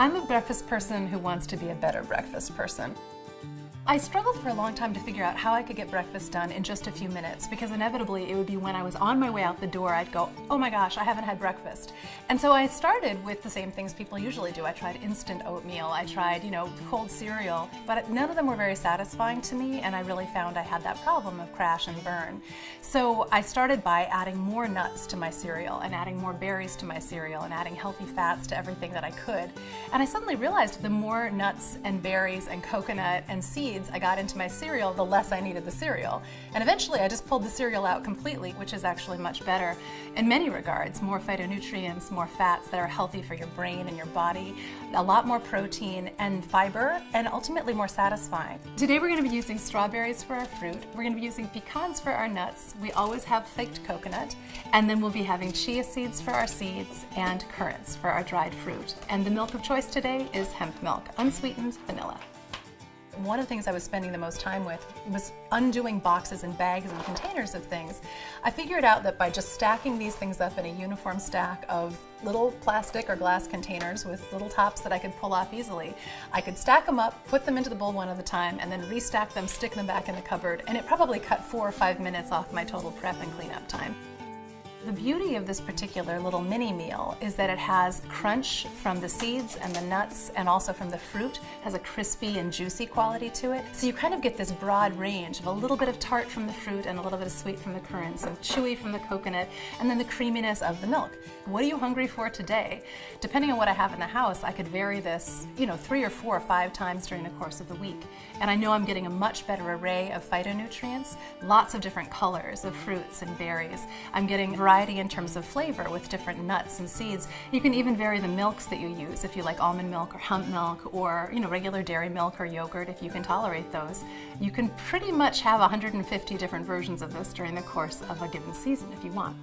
I'm a breakfast person who wants to be a better breakfast person. I struggled for a long time to figure out how I could get breakfast done in just a few minutes because inevitably it would be when I was on my way out the door I'd go, oh my gosh, I haven't had breakfast. And so I started with the same things people usually do. I tried instant oatmeal, I tried, you know, cold cereal, but none of them were very satisfying to me and I really found I had that problem of crash and burn. So I started by adding more nuts to my cereal and adding more berries to my cereal and adding healthy fats to everything that I could. And I suddenly realized the more nuts and berries and coconut and seeds seeds I got into my cereal, the less I needed the cereal. And eventually I just pulled the cereal out completely, which is actually much better in many regards. More phytonutrients, more fats that are healthy for your brain and your body, a lot more protein and fiber, and ultimately more satisfying. Today we're going to be using strawberries for our fruit. We're going to be using pecans for our nuts. We always have flaked coconut. And then we'll be having chia seeds for our seeds and currants for our dried fruit. And the milk of choice today is hemp milk, unsweetened vanilla. One of the things I was spending the most time with was undoing boxes and bags and containers of things. I figured out that by just stacking these things up in a uniform stack of little plastic or glass containers with little tops that I could pull off easily, I could stack them up, put them into the bowl one at a time, and then restack them, stick them back in the cupboard, and it probably cut four or five minutes off my total prep and cleanup time. The beauty of this particular little mini meal is that it has crunch from the seeds and the nuts and also from the fruit, has a crispy and juicy quality to it. So you kind of get this broad range of a little bit of tart from the fruit and a little bit of sweet from the currants and chewy from the coconut and then the creaminess of the milk. What are you hungry for today? Depending on what I have in the house, I could vary this, you know, three or four or five times during the course of the week. And I know I'm getting a much better array of phytonutrients, lots of different colors of fruits and berries. I'm getting variety in terms of flavor with different nuts and seeds. You can even vary the milks that you use if you like almond milk or hemp milk or you know regular dairy milk or yogurt if you can tolerate those. You can pretty much have 150 different versions of this during the course of a given season if you want.